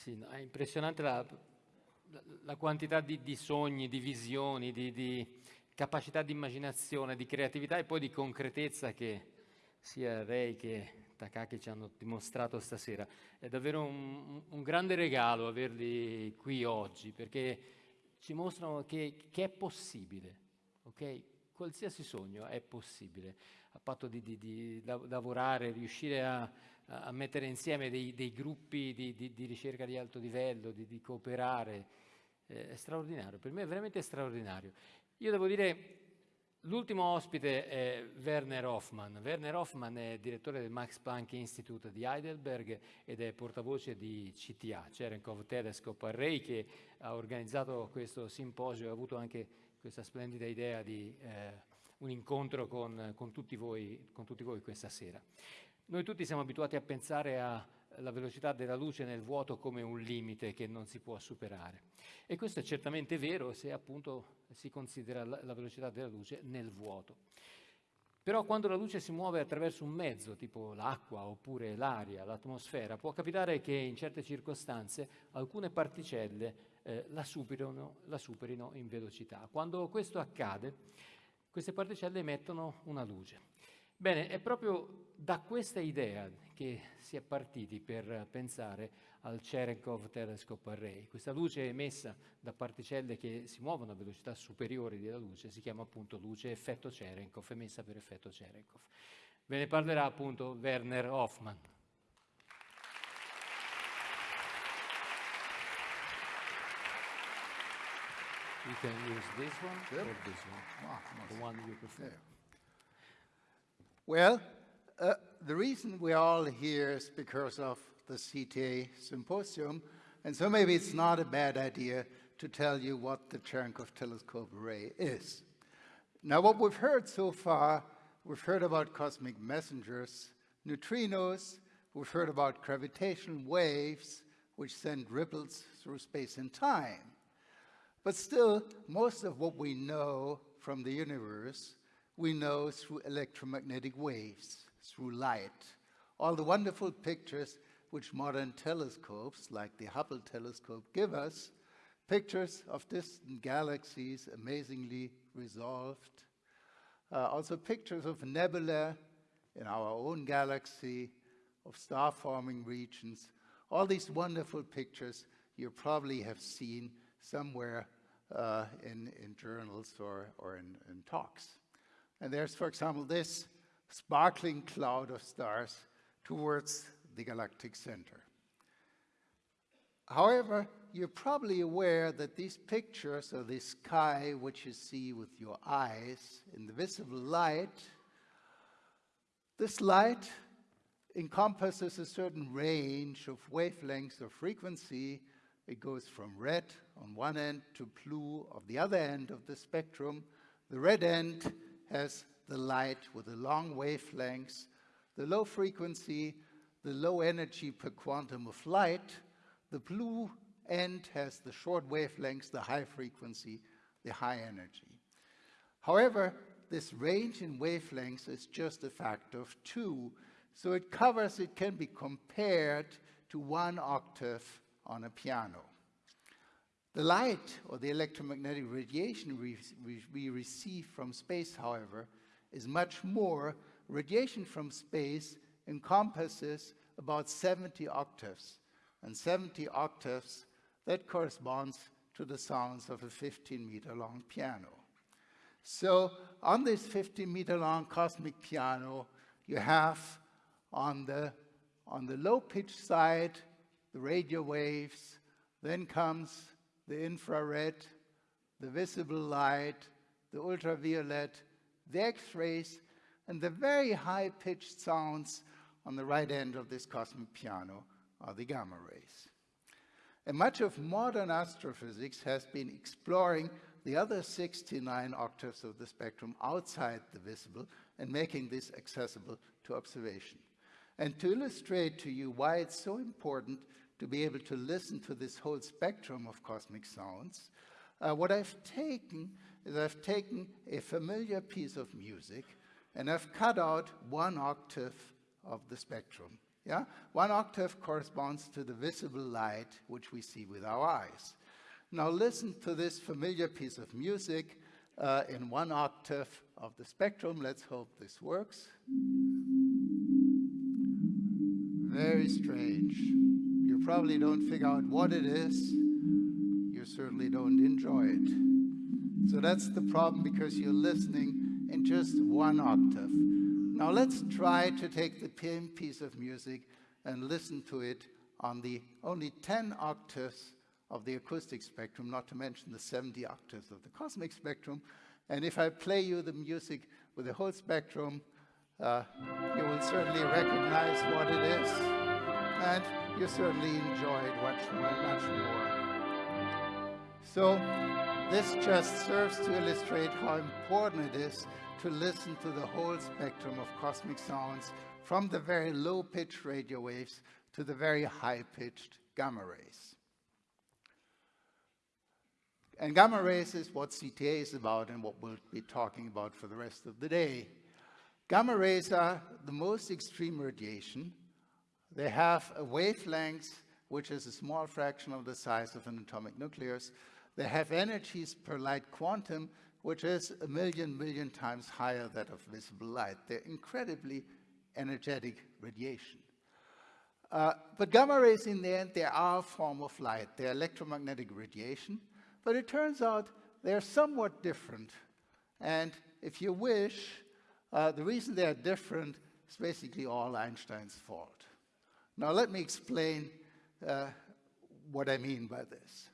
Sì, no, è impressionante la, la, la quantità di, di, sogni, di visioni, di, di, capacità di immaginazione, di creatività e poi di concretezza che sia Ray che Takaki ci hanno dimostrato stasera. È davvero un, un grande regalo averli qui oggi perché ci mostrano che, che è possibile, ok? Qualsiasi sogno è possibile, a patto di, di, di lavorare, riuscire a, a mettere insieme dei, dei gruppi di, di, ricerca di alto livello, di, cooperare, eh, è straordinario, per me è veramente straordinario. Io devo dire, l'ultimo ospite è Werner Hoffmann. Werner Hoffmann è direttore del Max Planck Institute di Heidelberg ed è portavoce di CTA, Cherenkov Telescope Array, che ha organizzato questo simposio e ha avuto anche questa splendida idea di eh, un incontro con, con, tutti voi, con tutti voi questa sera. Noi tutti siamo abituati a pensare alla velocità della luce nel vuoto come un limite che non si può superare. E questo è certamente vero se appunto si considera la velocità della luce nel vuoto. Però quando la luce si muove attraverso un mezzo, tipo l'acqua oppure l'aria, l'atmosfera, può capitare che in certe circostanze alcune particelle eh, la, superino, la superino in velocità. Quando questo accade, queste particelle emettono una luce. Bene, è proprio da questa idea che si è partiti per pensare al Cherenkov Telescope Array. Questa luce emessa da particelle che si muovono a velocità superiori della luce si chiama appunto luce effetto Cherenkov, emessa per effetto Cherenkov. Ve ne parlerà appunto Werner Hoffmann. You can use this one or this one, ah, the one you prefer. Yeah. Well, uh, the reason we're all here is because of the CTA symposium, and so maybe it's not a bad idea to tell you what the Cherenkov telescope array is. Now, what we've heard so far, we've heard about cosmic messengers, neutrinos, we've heard about gravitational waves, which send ripples through space and time. But still, most of what we know from the universe we know through electromagnetic waves, through light. All the wonderful pictures which modern telescopes, like the Hubble telescope, give us, pictures of distant galaxies amazingly resolved. Uh, also pictures of nebula in our own galaxy, of star-forming regions. All these wonderful pictures you probably have seen somewhere uh, in, in journals or, or in, in talks. And there's, for example, this sparkling cloud of stars towards the galactic center. However, you're probably aware that these pictures of the sky, which you see with your eyes in the visible light, this light encompasses a certain range of wavelengths or frequency. It goes from red on one end to blue of the other end of the spectrum. The red end has the light with the long wavelengths, the low frequency, the low energy per quantum of light. The blue end has the short wavelengths, the high frequency, the high energy. However, this range in wavelengths is just a factor of two, so it covers, it can be compared to one octave on a piano. The light or the electromagnetic radiation we, we, receive from space, however, is much more. Radiation from space encompasses about 70 octaves. And 70 octaves, that corresponds to the sounds of a 15 meter long piano. So on this 15 meter long cosmic piano, you have on the, on the low pitch side, the radio waves, then comes the infrared, the visible light, the ultraviolet, the X-rays, and the very high-pitched sounds on the right end of this cosmic piano are the gamma rays. And much of modern astrophysics has been exploring the other 69 octaves of the spectrum outside the visible and making this accessible to observation. And to illustrate to you why it's so important to be able to listen to this whole spectrum of cosmic sounds, uh, what I've taken is I've taken a familiar piece of music and I've cut out one octave of the spectrum. Yeah? One octave corresponds to the visible light which we see with our eyes. Now listen to this familiar piece of music uh, in one octave of the spectrum. Let's hope this works. Very strange. Probably don't figure out what it is. You certainly don't enjoy it. So that's the problem because you're listening in just one octave. Now let's try to take the piece of music and listen to it on the only 10 octaves of the acoustic spectrum, not to mention the 70 octaves of the cosmic spectrum. And if I play you the music with the whole spectrum, uh, you will certainly recognize what it is, and you certainly enjoyed much. Much more. So this just serves to illustrate how important it is to listen to the whole spectrum of cosmic sounds from the very low-pitched radio waves to the very high-pitched gamma rays. And gamma rays is what CTA is about and what we'll be talking about for the rest of the day. Gamma rays are the most extreme radiation. They have a wavelength which is a small fraction of the size of an atomic nucleus. They have energies per light quantum which is a million million times higher than of visible light. They're incredibly energetic radiation. Uh, but gamma rays in the end, they are a form of light. They're electromagnetic radiation. But it turns out they're somewhat different. And if you wish, uh, the reason they're different is basically all Einstein's fault. Now let me explain uh, what I mean by this.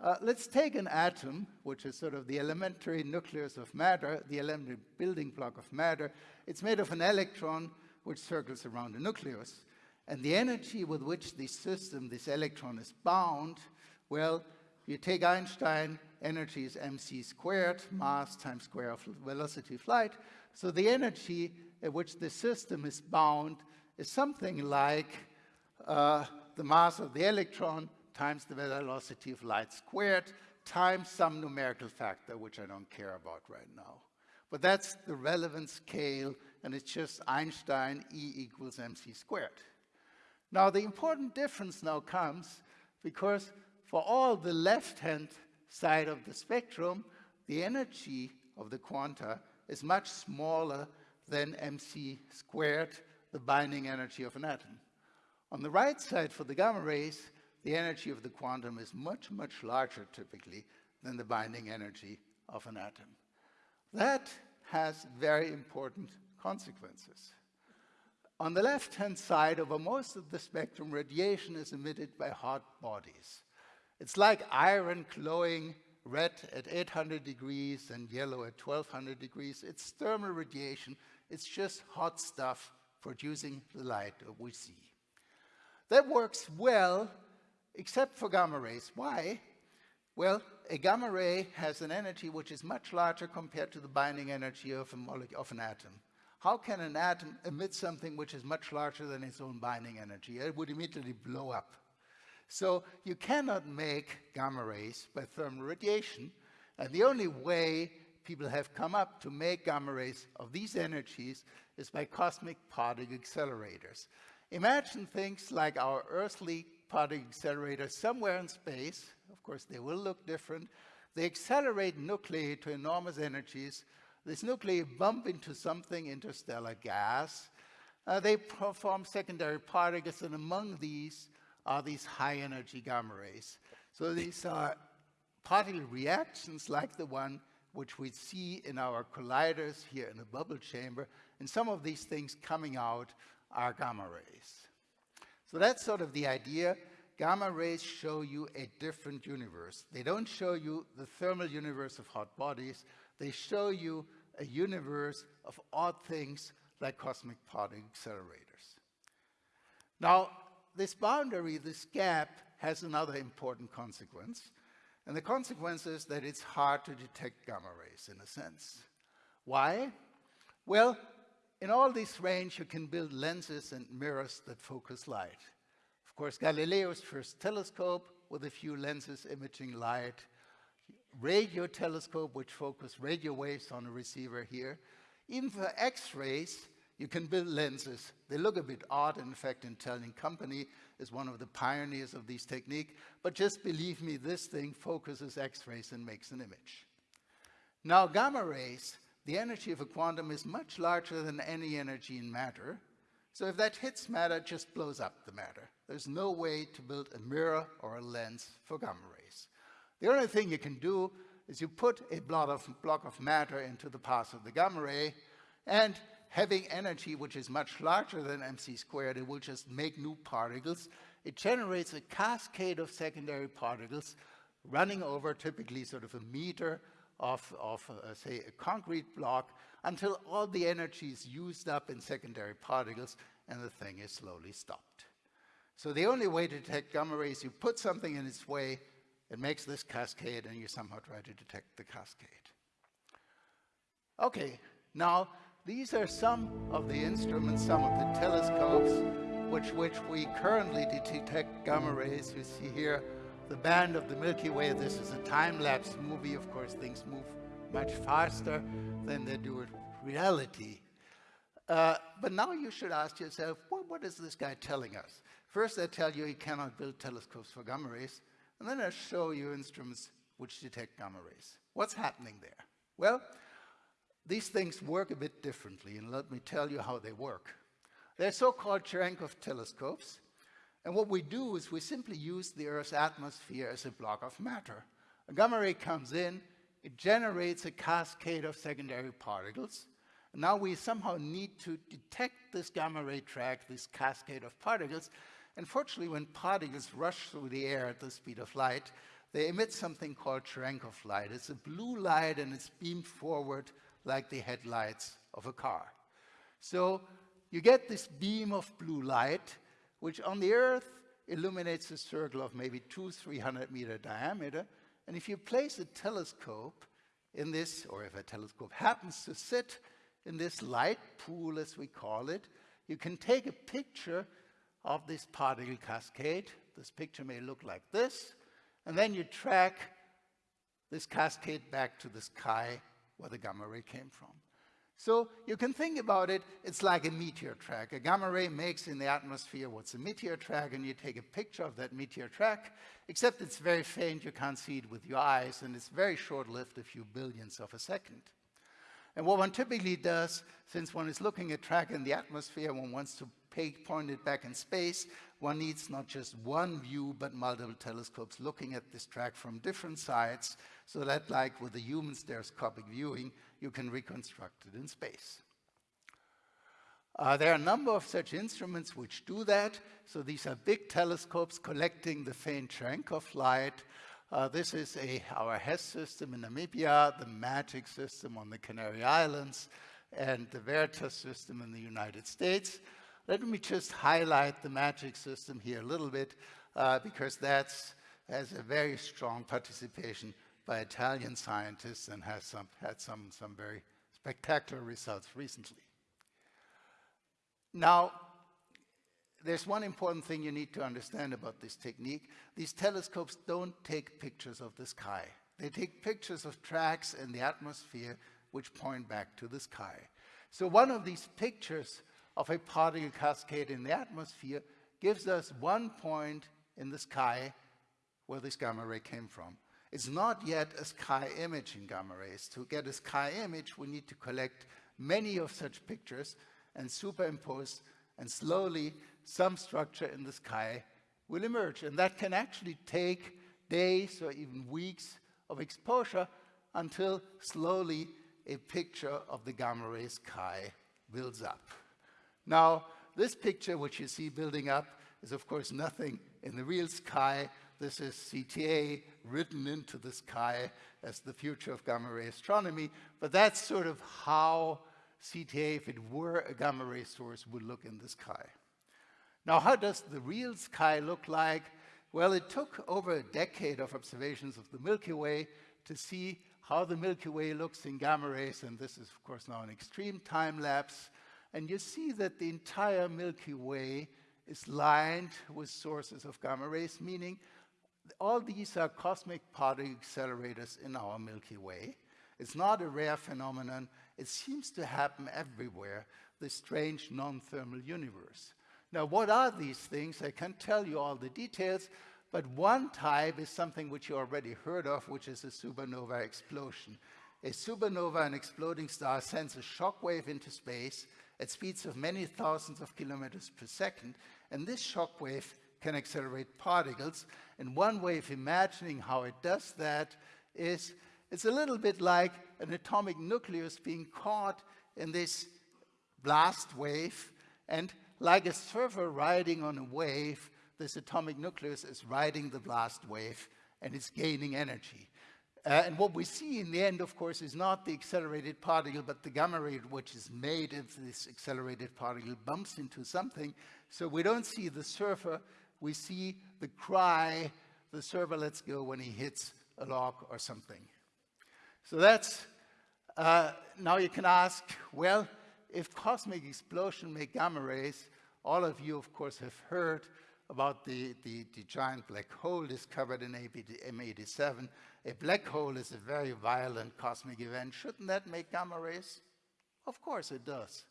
Uh, let's take an atom, which is sort of the elementary nucleus of matter, the elementary building block of matter. It's made of an electron which circles around the nucleus. And the energy with which this system, this electron is bound, well, you take Einstein, energy is mc squared, mass times square of velocity of light. So the energy at which the system is bound is something like uh, the mass of the electron times the velocity of light squared times some numerical factor, which I don't care about right now. But that's the relevant scale, and it's just Einstein E equals mc squared. Now, the important difference now comes because for all the left-hand side of the spectrum, the energy of the quanta is much smaller than mc squared, the binding energy of an atom. On the right side for the gamma rays, the energy of the quantum is much, much larger typically than the binding energy of an atom. That has very important consequences. On the left-hand side, over most of the spectrum, radiation is emitted by hot bodies. It's like iron glowing red at 800 degrees and yellow at 1200 degrees. It's thermal radiation. It's just hot stuff producing the light we see. That works well, except for gamma rays. Why? Well, a gamma ray has an energy which is much larger compared to the binding energy of, of an atom. How can an atom emit something which is much larger than its own binding energy? It would immediately blow up. So you cannot make gamma rays by thermal radiation. And the only way people have come up to make gamma rays of these energies is by cosmic particle accelerators. Imagine things like our earthly particle accelerators somewhere in space. Of course, they will look different. They accelerate nuclei to enormous energies. These nuclei bump into something, interstellar gas. Uh, they form secondary particles, and among these, are these high energy gamma rays. So these are particle reactions like the one which we see in our colliders here in the bubble chamber. And some of these things coming out are gamma rays. So that's sort of the idea. Gamma rays show you a different universe. They don't show you the thermal universe of hot bodies. They show you a universe of odd things like cosmic particle accelerators. Now, this boundary, this gap, has another important consequence. And the consequence is that it's hard to detect gamma rays, in a sense. Why? Well, in all this range, you can build lenses and mirrors that focus light. Of course, Galileo's first telescope with a few lenses imaging light, radio telescope which focus radio waves on a receiver here. Even for X-rays, You can build lenses. They look a bit odd. In fact, Intellian Company is one of the pioneers of this technique. But just believe me, this thing focuses X-rays and makes an image. Now, gamma rays, the energy of a quantum is much larger than any energy in matter. So if that hits matter, it just blows up the matter. There's no way to build a mirror or a lens for gamma rays. The only thing you can do is you put a block of, block of matter into the path of the gamma ray, and having energy which is much larger than mc squared, it will just make new particles. It generates a cascade of secondary particles running over typically sort of a meter of, of uh, say, a concrete block until all the energy is used up in secondary particles and the thing is slowly stopped. So the only way to detect gamma rays, you put something in its way, it makes this cascade, and you somehow try to detect the cascade. Okay, now these are some of the instruments, some of the telescopes, which, which we currently detect gamma rays. You see here the band of the Milky Way. This is a time-lapse movie. Of course, things move much faster than they do in reality. Uh, but now you should ask yourself, what is this guy telling us? First, I tell you he cannot build telescopes for gamma rays, and then I show you instruments which detect gamma rays. What's happening there? Well, these things work a bit differently, and let me tell you how they work. They're so-called Cherenkov telescopes, and what we do is we simply use the Earth's atmosphere as a block of matter. A gamma ray comes in, it generates a cascade of secondary particles. Now we somehow need to detect this gamma ray track, this cascade of particles. Unfortunately, when particles rush through the air at the speed of light, they emit something called Cherenkov light. It's a blue light and it's beamed forward like the headlights of a car. So you get this beam of blue light, which on the Earth illuminates a circle of maybe two, 300 meter diameter. And if you place a telescope in this, or if a telescope happens to sit in this light pool, as we call it, you can take a picture of this particle cascade. This picture may look like this. And then you track this cascade back to the sky where the gamma ray came from. So you can think about it, it's like a meteor track. A gamma ray makes in the atmosphere what's a meteor track, and you take a picture of that meteor track, except it's very faint, you can't see it with your eyes, and it's very short-lived, a few billionths of a second. And what one typically does, since one is looking at track in the atmosphere, one wants to point it back in space, one needs not just one view, but multiple telescopes looking at this track from different sides, so that like with the human stereoscopic viewing, you can reconstruct it in space. Uh, there are a number of such instruments which do that. So these are big telescopes collecting the faint Cherenkov light. Uh, this is a, our HESS system in Namibia, the MAGIC system on the Canary Islands, and the Veritas system in the United States. Let me just highlight the MAGIC system here a little bit, uh, because that has a very strong participation by Italian scientists and has some, had some, some very spectacular results recently. Now, there's one important thing you need to understand about this technique. These telescopes don't take pictures of the sky. They take pictures of tracks in the atmosphere which point back to the sky. So one of these pictures of a particle cascade in the atmosphere gives us one point in the sky where this gamma ray came from. It's not yet a sky image in gamma rays. To get a sky image, we need to collect many of such pictures and superimpose, and slowly some structure in the sky will emerge. And that can actually take days or even weeks of exposure until slowly a picture of the gamma ray sky builds up. Now, this picture, which you see building up, is of course nothing in the real sky, this is CTA written into the sky as the future of gamma ray astronomy, but that's sort of how CTA, if it were a gamma ray source, would look in the sky. Now, how does the real sky look like? Well, it took over a decade of observations of the Milky Way to see how the Milky Way looks in gamma rays, and this is, of course, now an extreme time lapse. And you see that the entire Milky Way is lined with sources of gamma rays, meaning all these are cosmic particle accelerators in our Milky Way. It's not a rare phenomenon. It seems to happen everywhere, this strange non-thermal universe. Now, what are these things? I can't tell you all the details, but one type is something which you already heard of, which is a supernova explosion. A supernova, an exploding star, sends a shock wave into space at speeds of many thousands of kilometers per second, and this shock wave can accelerate particles. And one way of imagining how it does that is it's a little bit like an atomic nucleus being caught in this blast wave, and like a surfer riding on a wave, this atomic nucleus is riding the blast wave and it's gaining energy. Uh, and what we see in the end, of course, is not the accelerated particle, but the gamma ray which is made if this accelerated particle bumps into something. So we don't see the surfer, we see the cry, the surfer lets go when he hits a log or something. So that's, uh, now you can ask, well, if cosmic explosion make gamma rays, all of you, of course, have heard about the, the, the giant black hole discovered in M87. A black hole is a very violent cosmic event. Shouldn't that make gamma rays? Of course it does.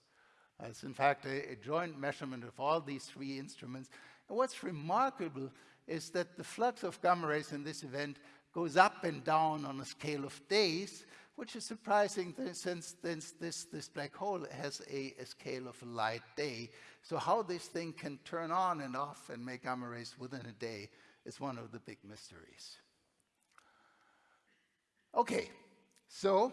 It's in fact a, a joint measurement of all these three instruments. And what's remarkable is that the flux of gamma rays in this event goes up and down on a scale of days, which is surprising since this, this, this black hole has a, a, scale of a light day. So how this thing can turn on and off and make gamma rays within a day is one of the big mysteries. Okay, so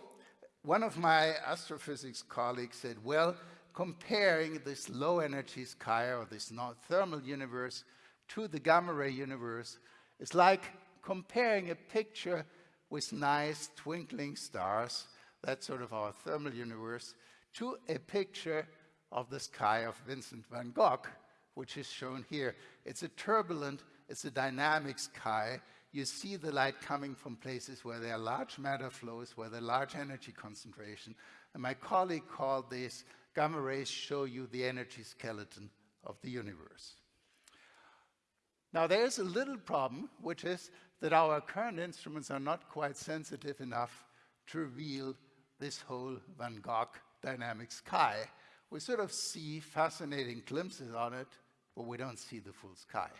one of my astrophysics colleagues said, well, comparing this low energy sky or this thermal universe to the gamma ray universe is like comparing a picture with nice twinkling stars, that's sort of our thermal universe, to a picture of the sky of Vincent van Gogh, which is shown here. It's a turbulent, it's a dynamic sky. You see the light coming from places where there are large matter flows, where there are large energy concentration. And my colleague called this gamma rays show you the energy skeleton of the universe. Now there's a little problem, which is that our current instruments are not quite sensitive enough to reveal this whole Van Gogh dynamic sky. We sort of see fascinating glimpses on it, but we don't see the full sky.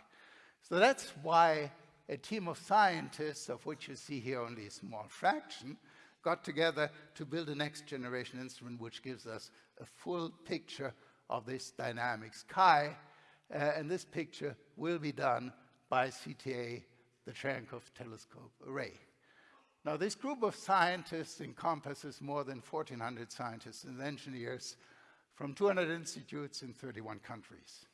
So that's why a team of scientists, of which you see here only a small fraction, got together to build a next generation instrument which gives us a full picture of this dynamic sky. Uh, and this picture will be done by CTA the Cherenkov Telescope Array. Now, this group of scientists encompasses more than 1,400 scientists and engineers from 200 institutes in 31 countries.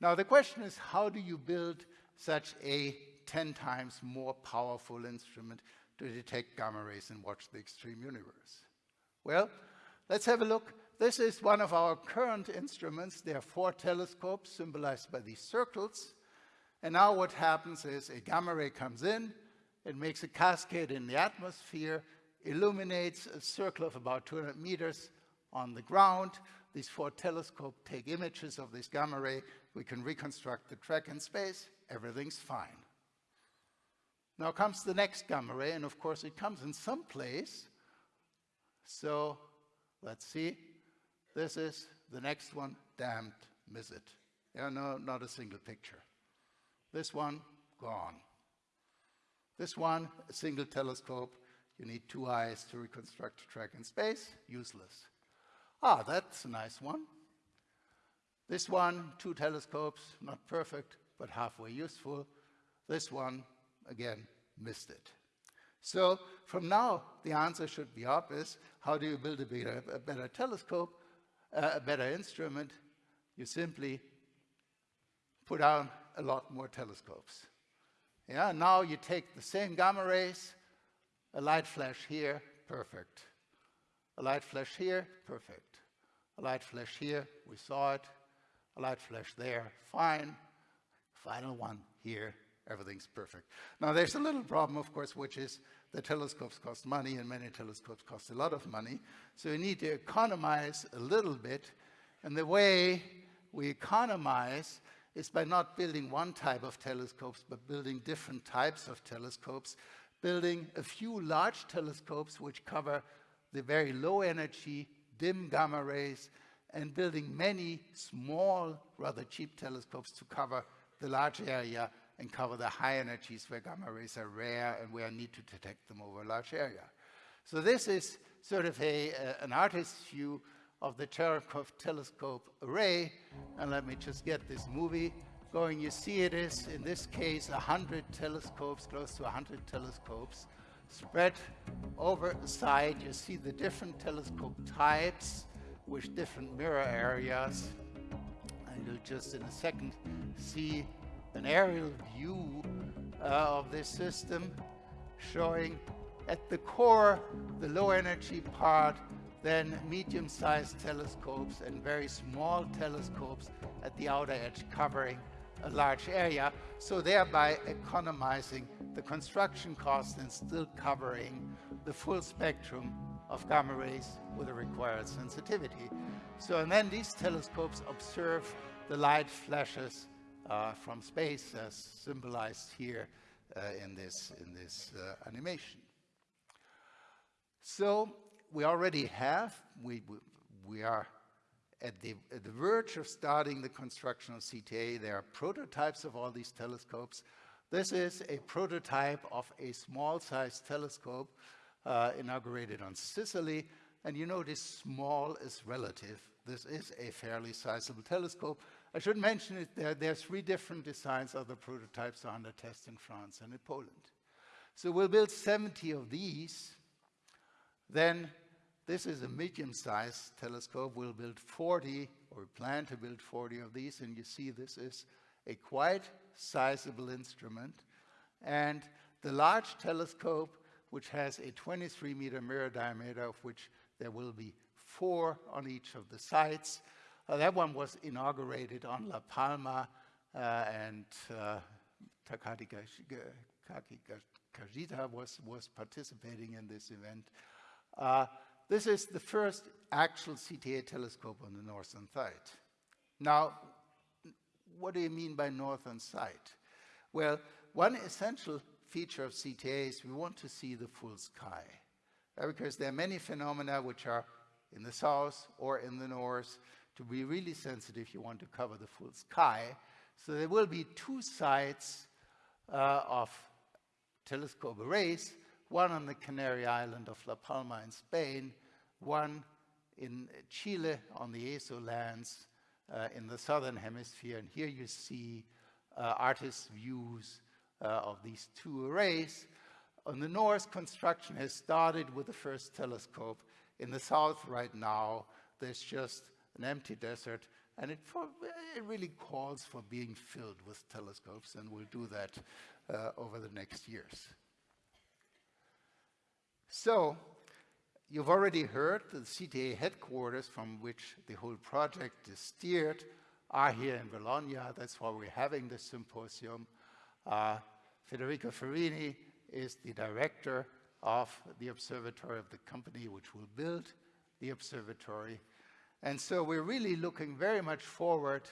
Now, the question is, how do you build such a 10 times more powerful instrument to detect gamma rays and watch the extreme universe? Well, let's have a look. This is one of our current instruments. There are four telescopes symbolized by these circles. And now what happens is a gamma ray comes in, it makes a cascade in the atmosphere, illuminates a circle of about 200 meters on the ground. These four telescopes take images of this gamma ray. We can reconstruct the track in space. Everything's fine. Now comes the next gamma ray, and of course it comes in some place. So let's see. This is the next one, damned, miss it. Yeah, no, not a single picture. This one, gone. This one, a single telescope. You need two eyes to reconstruct a track in space. Useless. Ah, that's a nice one. This one, two telescopes, not perfect, but halfway useful. This one, again, missed it. So from now, the answer should be obvious. How do you build a better, a better telescope, uh, a better instrument? You simply put on a lot more telescopes. Yeah, now you take the same gamma rays, a light flash here, perfect. A light flash here, perfect. A light flash here, we saw it. A light flash there, fine. Final one here, everything's perfect. Now there's a little problem, of course, which is the telescopes cost money and many telescopes cost a lot of money. So you need to economize a little bit. And the way we economize is by not building one type of telescopes, but building different types of telescopes building a few large telescopes which cover the very low energy, dim gamma rays, and building many small, rather cheap telescopes to cover the large area and cover the high energies where gamma rays are rare and where I need to detect them over a large area. So this is sort of a, uh, an artist's view of the Cherenkov telescope array. And let me just get this movie going. You see it is, in this case, 100 telescopes, close to 100 telescopes, spread over the side. You see the different telescope types with different mirror areas. And you'll just in a second see an aerial view uh, of this system showing at the core the low energy part then medium-sized telescopes and very small telescopes at the outer edge covering a large area, so thereby economizing the construction cost and still covering the full spectrum of gamma rays with the required sensitivity. So, and then these telescopes observe the light flashes uh, from space as symbolized here uh, in this, in this uh, animation. So we already have, we, we, are at the, at the verge of starting the construction of CTA. There are prototypes of all these telescopes. This is a prototype of a small-sized telescope uh, inaugurated on Sicily. And you notice small is relative. This is a fairly sizable telescope. I should mention it, there, there are three different designs of the prototypes under test in France and in Poland. So we'll build 70 of these. Then this is a medium-sized telescope. We'll build 40, or plan to build 40 of these, and you see this is a quite sizable instrument. And the large telescope, which has a 23-meter mirror diameter, of which there will be four on each of the sides. Uh, that one was inaugurated on La Palma, uh, and uh, Takaaki Kajita was, was participating in this event. Uh, this is the first actual CTA telescope on the northern side. Now, what do you mean by northern side? Well, one essential feature of CTA is we want to see the full sky. Uh, because there are many phenomena which are in the south or in the north. To be really sensitive, you want to cover the full sky. So there will be two sides uh, of telescope arrays one on the Canary Island of La Palma in Spain, one in Chile on the Azo lands uh, in the southern hemisphere. And here you see uh, artist views uh, of these two arrays. On the north, construction has started with the first telescope. In the south right now, there's just an empty desert, and it, it really calls for being filled with telescopes, and we'll do that uh, over the next years. So, you've already heard the CTA headquarters from which the whole project is steered are here in Bologna. That's why we're having this symposium. Uh, Federico Ferrini is the director of the observatory of the company which will build the observatory. And so we're really looking very much forward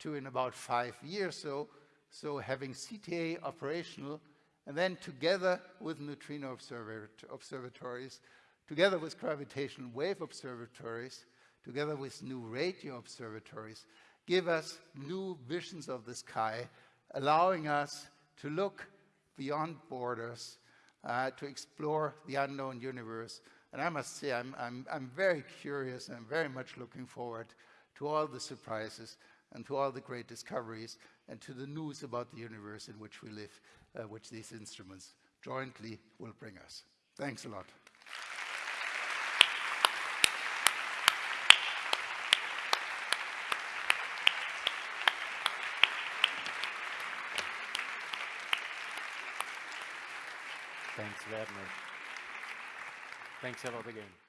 to in about five years so, so having CTA operational and then together with neutrino observatories, together with gravitational wave observatories, together with new radio observatories, give us new visions of the sky, allowing us to look beyond borders, uh, to explore the unknown universe. And I must say, I'm, I'm, I'm very curious and I'm very much looking forward to all the surprises and to all the great discoveries and to the news about the universe in which we live, uh, which these instruments jointly will bring us. Thanks a lot. Thanks, Werner. Thanks a lot again.